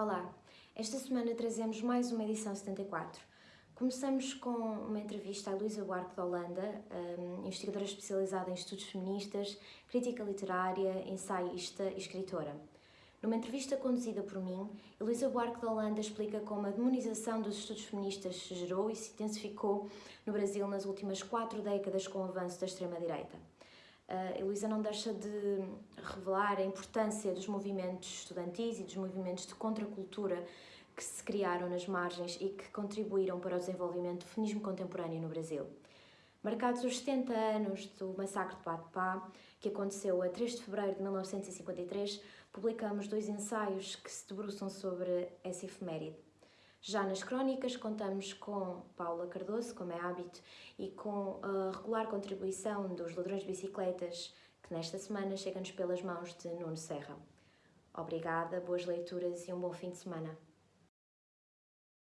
Olá, esta semana trazemos mais uma edição 74. Começamos com uma entrevista à Luísa Buarque de Holanda, hum, investigadora especializada em estudos feministas, crítica literária, ensaísta e escritora. Numa entrevista conduzida por mim, Luísa Buarque de Holanda explica como a demonização dos estudos feministas se gerou e se intensificou no Brasil nas últimas quatro décadas com o avanço da extrema-direita. A Luísa não deixa de revelar a importância dos movimentos estudantis e dos movimentos de contracultura que se criaram nas margens e que contribuíram para o desenvolvimento do feminismo contemporâneo no Brasil. Marcados os 70 anos do massacre de Patpá, que aconteceu a 3 de fevereiro de 1953, publicamos dois ensaios que se debruçam sobre essa efeméride. Já nas crónicas contamos com Paula Cardoso, como é hábito, e com a regular contribuição dos ladrões de bicicletas, que nesta semana chega-nos pelas mãos de Nuno Serra. Obrigada, boas leituras e um bom fim de semana.